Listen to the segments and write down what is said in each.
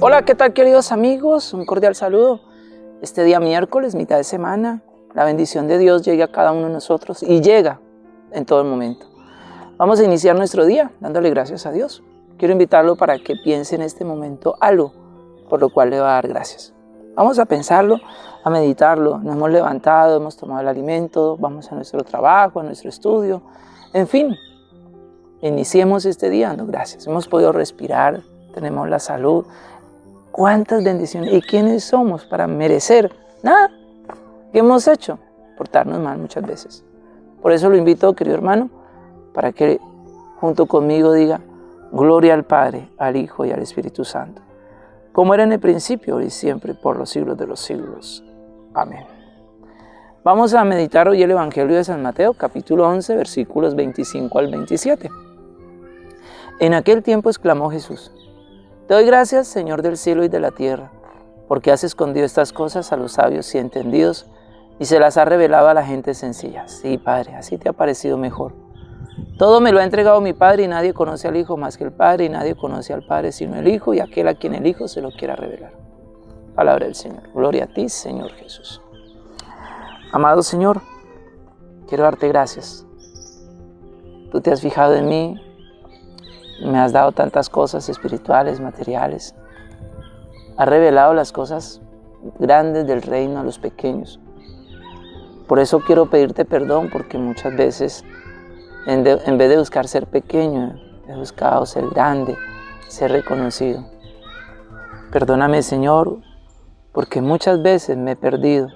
Hola, ¿qué tal queridos amigos? Un cordial saludo. Este día miércoles, mitad de semana, la bendición de Dios llega a cada uno de nosotros y llega en todo el momento. Vamos a iniciar nuestro día dándole gracias a Dios. Quiero invitarlo para que piense en este momento algo por lo cual le va a dar gracias. Vamos a pensarlo, a meditarlo. Nos hemos levantado, hemos tomado el alimento, vamos a nuestro trabajo, a nuestro estudio. En fin, iniciemos este día dando gracias. Hemos podido respirar, tenemos la salud, ¿Cuántas bendiciones? ¿Y quiénes somos para merecer? Nada. ¿Qué hemos hecho? Portarnos mal muchas veces. Por eso lo invito, querido hermano, para que junto conmigo diga, gloria al Padre, al Hijo y al Espíritu Santo, como era en el principio, y siempre, por los siglos de los siglos. Amén. Vamos a meditar hoy el Evangelio de San Mateo, capítulo 11, versículos 25 al 27. En aquel tiempo exclamó Jesús, te doy gracias, Señor del cielo y de la tierra, porque has escondido estas cosas a los sabios y entendidos y se las has revelado a la gente sencilla. Sí, Padre, así te ha parecido mejor. Todo me lo ha entregado mi Padre y nadie conoce al Hijo más que el Padre y nadie conoce al Padre sino el Hijo y aquel a quien el Hijo se lo quiera revelar. Palabra del Señor. Gloria a ti, Señor Jesús. Amado Señor, quiero darte gracias. Tú te has fijado en mí, me has dado tantas cosas espirituales, materiales. Has revelado las cosas grandes del reino a los pequeños. Por eso quiero pedirte perdón porque muchas veces en, vez de buscar ser pequeño, he buscado ser grande, ser reconocido. Perdóname Señor porque muchas veces me he perdido,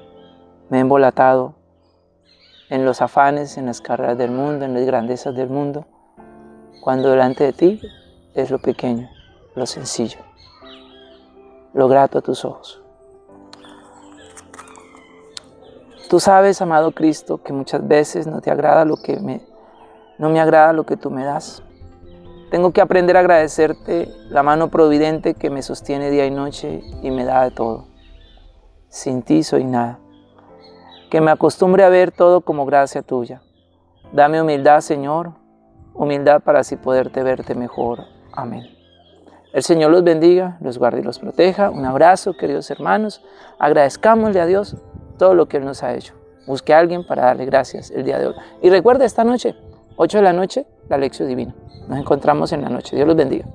me he embolatado en los afanes, en las carreras del mundo, en las grandezas del mundo cuando delante de ti es lo pequeño, lo sencillo, lo grato a tus ojos. Tú sabes, amado Cristo, que muchas veces no te agrada lo que me, no me agrada lo que tú me das. Tengo que aprender a agradecerte la mano providente que me sostiene día y noche y me da de todo. Sin ti soy nada. Que me acostumbre a ver todo como gracia tuya. Dame humildad, Señor, humildad para así poderte verte mejor. Amén. El Señor los bendiga, los guarde y los proteja. Un abrazo, queridos hermanos. Agradezcámosle a Dios todo lo que Él nos ha hecho. Busque a alguien para darle gracias el día de hoy. Y recuerda esta noche, 8 de la noche, la lección divina. Nos encontramos en la noche. Dios los bendiga.